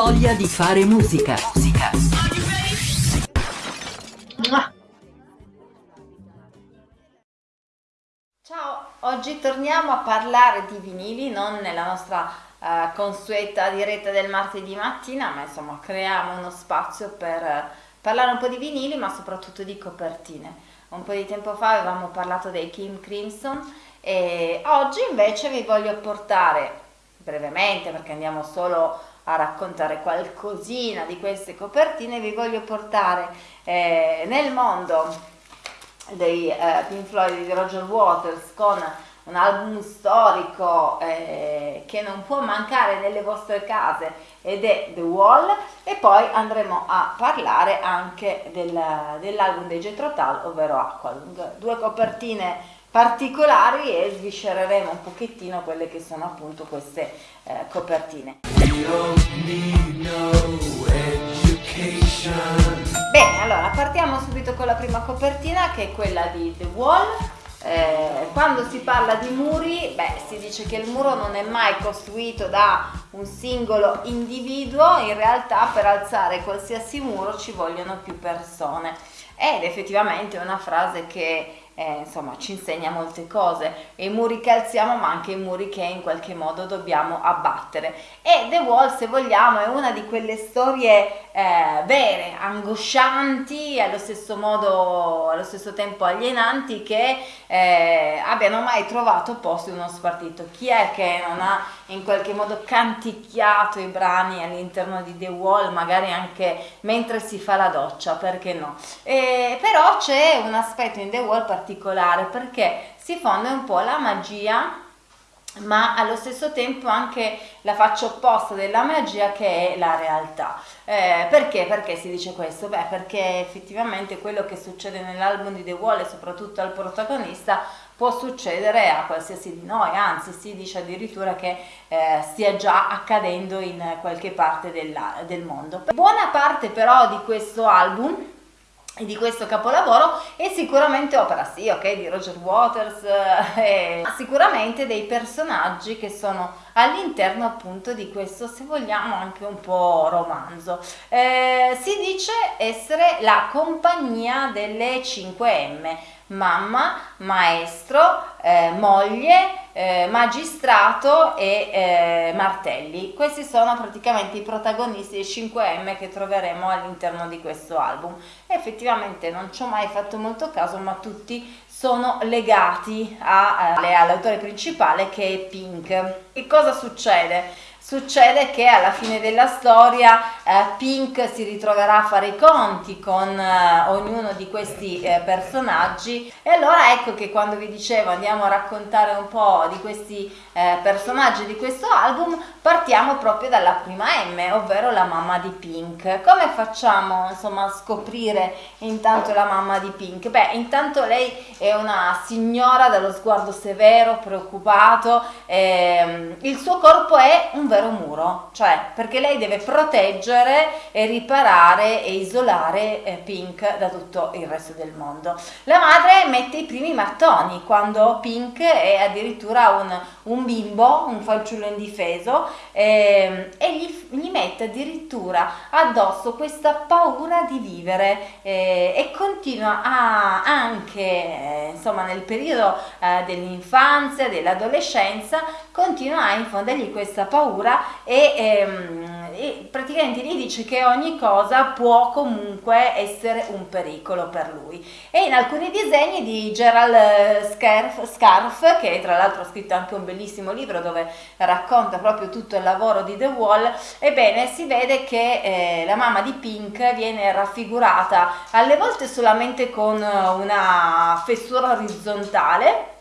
voglia di fare musica. Musica. Ciao, oggi torniamo a parlare di vinili, non nella nostra uh, consueta diretta del martedì mattina, ma insomma creiamo uno spazio per uh, parlare un po' di vinili, ma soprattutto di copertine. Un po' di tempo fa avevamo parlato dei Kim Crimson e oggi invece vi voglio portare brevemente, perché andiamo solo a raccontare qualcosina di queste copertine, vi voglio portare eh, nel mondo dei eh, Pink Floyd di Roger Waters con un album storico eh, che non può mancare nelle vostre case ed è The Wall. E poi andremo a parlare anche del, dell'album dei Jetro Tull ovvero Aqualung. Due copertine particolari e sviscereremo un pochettino quelle che sono appunto queste eh, copertine Bene, allora partiamo subito con la prima copertina che è quella di The Wall. Eh, quando si parla di muri, beh, si dice che il muro non è mai costruito da un singolo individuo, in realtà per alzare qualsiasi muro ci vogliono più persone. Ed effettivamente è una frase che eh, insomma ci insegna molte cose, i muri che alziamo ma anche i muri che in qualche modo dobbiamo abbattere. E The Wall se vogliamo è una di quelle storie eh, vere, angoscianti, allo stesso modo, allo stesso tempo alienanti che eh, abbiano mai trovato posto in uno spartito. Chi è che non ha in qualche modo canticchiato i brani all'interno di The Wall, magari anche mentre si fa la doccia, perché no? E, però c'è un aspetto in The Wall particolare perché si fonde un po' la magia ma allo stesso tempo anche la faccia opposta della magia che è la realtà. Eh, perché? Perché si dice questo? Beh, perché effettivamente quello che succede nell'album di The Wall e soprattutto al protagonista può succedere a qualsiasi di noi, anzi si dice addirittura che eh, stia già accadendo in qualche parte della, del mondo. Buona parte però di questo album di questo capolavoro è sicuramente opera sì, ok, di Roger Waters, eh, sicuramente dei personaggi che sono all'interno appunto di questo, se vogliamo, anche un po' romanzo. Eh, si dice essere la compagnia delle 5M, mamma, maestro, eh, moglie, eh, magistrato e eh, martelli. Questi sono praticamente i protagonisti dei 5M che troveremo all'interno di questo album. effettivamente non ci ho mai fatto molto caso, ma tutti sono legati eh, all'autore principale che è Pink. Che cosa succede? Succede che alla fine della storia eh, Pink si ritroverà a fare i conti con eh, ognuno di questi eh, personaggi. E allora ecco che quando vi dicevo andiamo a raccontare un po' di questi eh, personaggi di questo album partiamo proprio dalla prima M ovvero la mamma di Pink. Come facciamo insomma a scoprire intanto la mamma di Pink? Beh intanto lei è una signora dallo sguardo severo preoccupato ehm, il suo corpo è un vero vero muro, cioè perché lei deve proteggere e riparare e isolare eh, Pink da tutto il resto del mondo. La madre mette i primi mattoni quando Pink è addirittura un, un bimbo, un fanciullo indifeso eh, e gli, gli, mette addirittura addosso questa paura di vivere eh, e continua a, anche eh, insomma nel periodo eh, dell'infanzia, dell'adolescenza, continua a infondergli questa paura sopra e, ehm, e, praticamente gli dice che ogni cosa può comunque essere un pericolo per lui. E in alcuni disegni di Gerald eh, Scarf, Scarf che tra l'altro ha scritto anche un bellissimo libro dove racconta proprio tutto il lavoro di The Wall ebbene si vede che eh, la mamma di Pink viene raffigurata alle volte solamente con una fessura orizzontale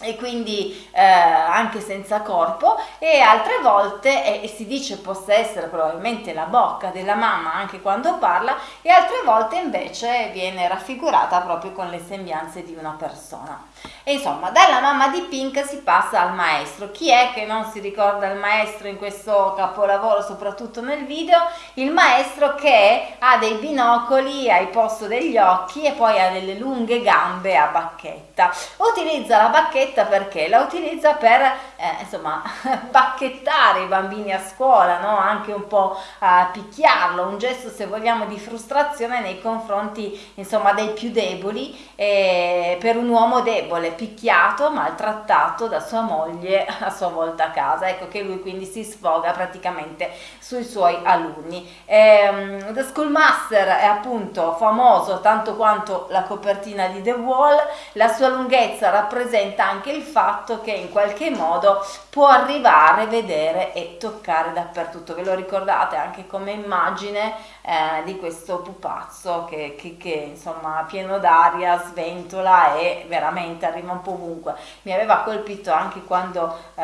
e quindi eh, anche senza corpo. E altre volte e si dice possa essere probabilmente la bocca della mamma anche quando parla e altre volte invece viene raffigurata proprio con le sembianze di una persona. E insomma dalla mamma di Pink si passa al maestro. Chi è che non si ricorda il maestro in questo capolavoro soprattutto nel video? Il maestro che ha dei binocoli ai posto degli occhi e poi ha delle lunghe gambe a bacchetta. Utilizza la bacchetta perché la utilizza per eh, insomma bacchettare i bambini a scuola, no? anche un po' a picchiarlo, un gesto se vogliamo di frustrazione nei confronti insomma dei più deboli eh, per un uomo debole, picchiato, maltrattato da sua moglie a sua volta a casa, ecco che lui quindi si sfoga praticamente sui suoi alunni. Eh, The Schoolmaster è appunto famoso tanto quanto la copertina di The Wall, la sua lunghezza rappresenta anche il fatto che in qualche modo può arrivare, vedere e toccare dappertutto. Ve lo ricordate anche come immagine eh, di questo pupazzo che, che, che insomma pieno d'aria, sventola e veramente arriva un po' ovunque. Mi aveva colpito anche quando eh,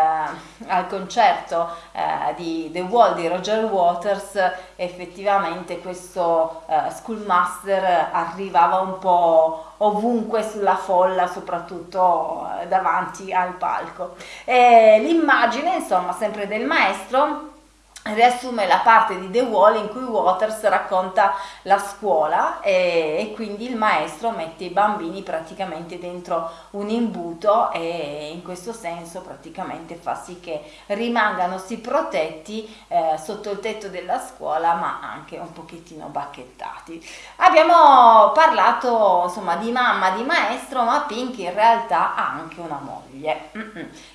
al concerto eh, di The Wall di Roger Waters effettivamente questo eh, Schoolmaster arrivava un po' ovunque sulla folla, soprattutto eh, davanti al palco. l'immagine, insomma, sempre del maestro riassume la parte di The Wall in cui Waters racconta la scuola e, e, quindi il maestro mette i bambini praticamente dentro un imbuto e in questo senso praticamente fa sì che rimangano sì protetti eh, sotto il tetto della scuola ma anche un pochettino bacchettati. Abbiamo parlato insomma di mamma, di maestro ma Pink in realtà ha anche una moglie.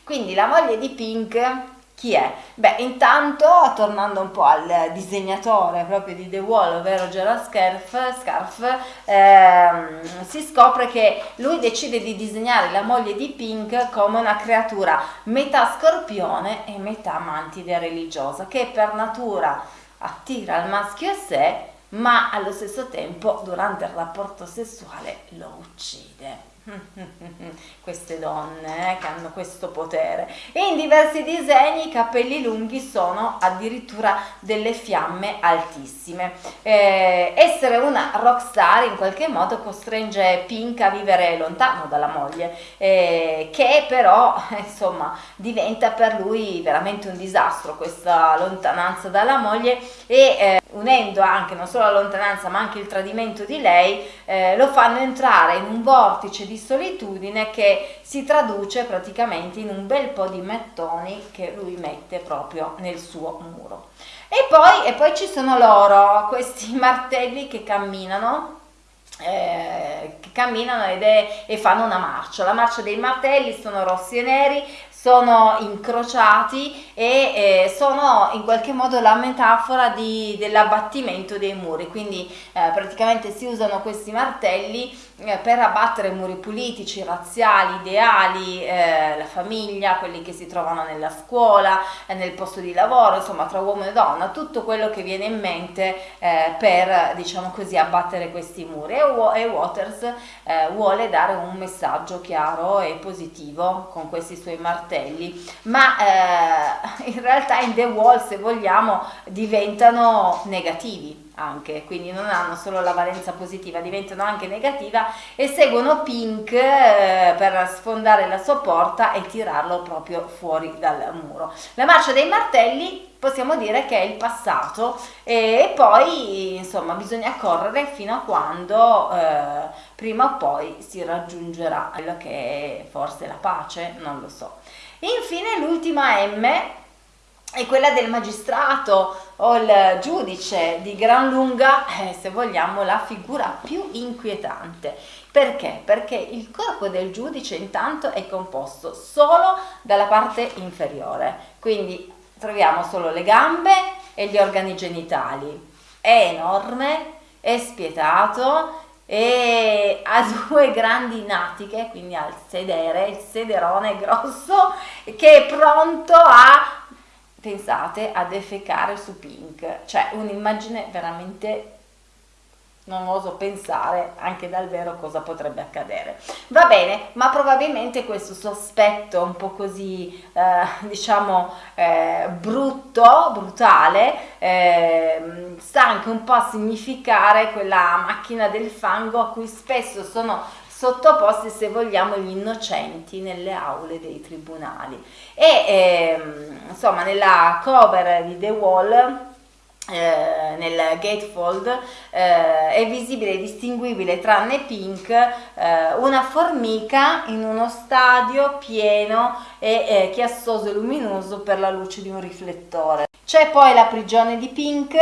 Quindi la moglie di Pink chi è? Beh, intanto, tornando un po' al disegnatore proprio di The Wall, ovvero Gerald Scarf, Scarf ehm, si scopre che lui decide di disegnare la moglie di Pink come una creatura metà scorpione e metà mantide religiosa, che per natura attira il maschio a sé, ma allo stesso tempo durante il rapporto sessuale lo uccide. queste donne eh, che hanno questo potere. E in diversi disegni i capelli lunghi sono addirittura delle fiamme altissime. Eh, essere una rockstar in qualche modo costringe Pink a vivere lontano dalla moglie eh, che però insomma diventa per lui veramente un disastro questa lontananza dalla moglie e eh, unendo anche non solo la lontananza ma anche il tradimento di lei eh, lo fanno entrare in un vortice di solitudine che si traduce praticamente in un bel po' di mattoni che lui mette proprio nel suo muro. E poi, e poi ci sono loro, questi martelli che camminano eh, che camminano è, e fanno una marcia. La marcia dei martelli sono rossi e neri, sono incrociati e eh, sono in qualche modo la metafora dell'abbattimento dei muri, quindi eh, praticamente si usano questi martelli per abbattere muri politici, razziali, ideali, eh, la famiglia, quelli che si trovano nella scuola, eh, nel posto di lavoro, insomma tra uomo e donna, tutto quello che viene in mente eh, per, diciamo così, abbattere questi muri. E, e Waters eh, vuole dare un messaggio chiaro e positivo con questi suoi martelli, ma eh, in realtà in The Wall, se vogliamo, diventano negativi anche, quindi non hanno solo la valenza positiva, diventano anche negativa e seguono Pink eh, per sfondare la sua porta e tirarlo proprio fuori dal muro. La marcia dei martelli possiamo dire che è il passato e poi insomma bisogna correre fino a quando eh, prima o poi si raggiungerà quello che è forse la pace, non lo so. Infine l'ultima M è quella del magistrato o il giudice di gran lunga, eh, se vogliamo, la figura più inquietante. Perché? Perché il corpo del giudice intanto è composto solo dalla parte inferiore, quindi troviamo solo le gambe e gli organi genitali. È enorme, è spietato e ha due grandi natiche, quindi ha il sedere, il sederone grosso, che è pronto a pensate a defecare su Pink, cioè un'immagine veramente non oso pensare anche dal vero cosa potrebbe accadere. Va bene, ma probabilmente questo sospetto un po' così, eh, diciamo, eh, brutto, brutale, eh, sta anche un po' a significare quella macchina del fango a cui spesso sono sottoposti, se vogliamo, gli innocenti nelle aule dei tribunali. E ehm, insomma, nella cover di The Wall eh, nel gatefold eh, è visibile e distinguibile tranne Pink eh, una formica in uno stadio pieno e eh, chiassoso e luminoso per la luce di un riflettore. C'è poi la prigione di Pink,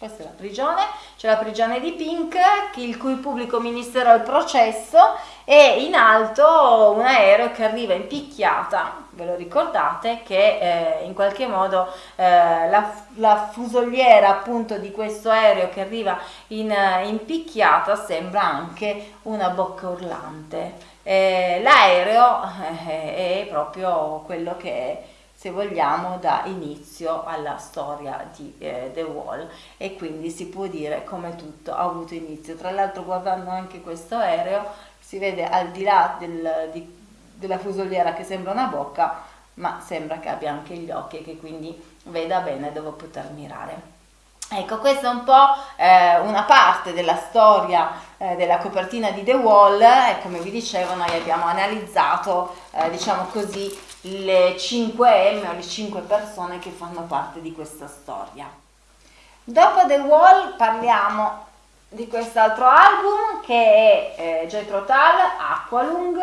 questa è la prigione, c'è la prigione di Pink, il cui pubblico ministero è il processo e in alto un aereo che arriva in picchiata, ve lo ricordate, che eh, in qualche modo eh, la, la, fusoliera appunto di questo aereo che arriva in, in picchiata sembra anche una bocca urlante. Eh, l'aereo eh, è proprio quello che è se vogliamo, dà inizio alla storia di eh, The Wall e quindi si può dire come tutto ha avuto inizio. Tra l'altro guardando anche questo aereo si vede al di là del, di, della fusoliera che sembra una bocca, ma sembra che abbia anche gli occhi e che quindi veda bene dove poter mirare. Ecco, questa è un po' eh, una parte della storia eh, della copertina di The Wall e come vi dicevo noi abbiamo analizzato, eh, diciamo così, le 5M o le 5 persone che fanno parte di questa storia. Dopo The Wall parliamo di quest'altro album che è eh, Jethro Tull, Aqualung,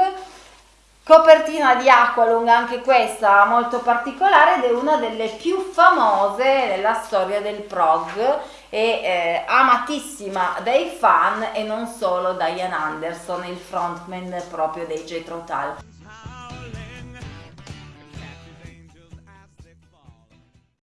Copertina di Aqualung, anche questa molto particolare ed è una delle più famose nella storia del prog e eh, amatissima dai fan e non solo da Ian Anderson, il frontman proprio dei Jethro Tull.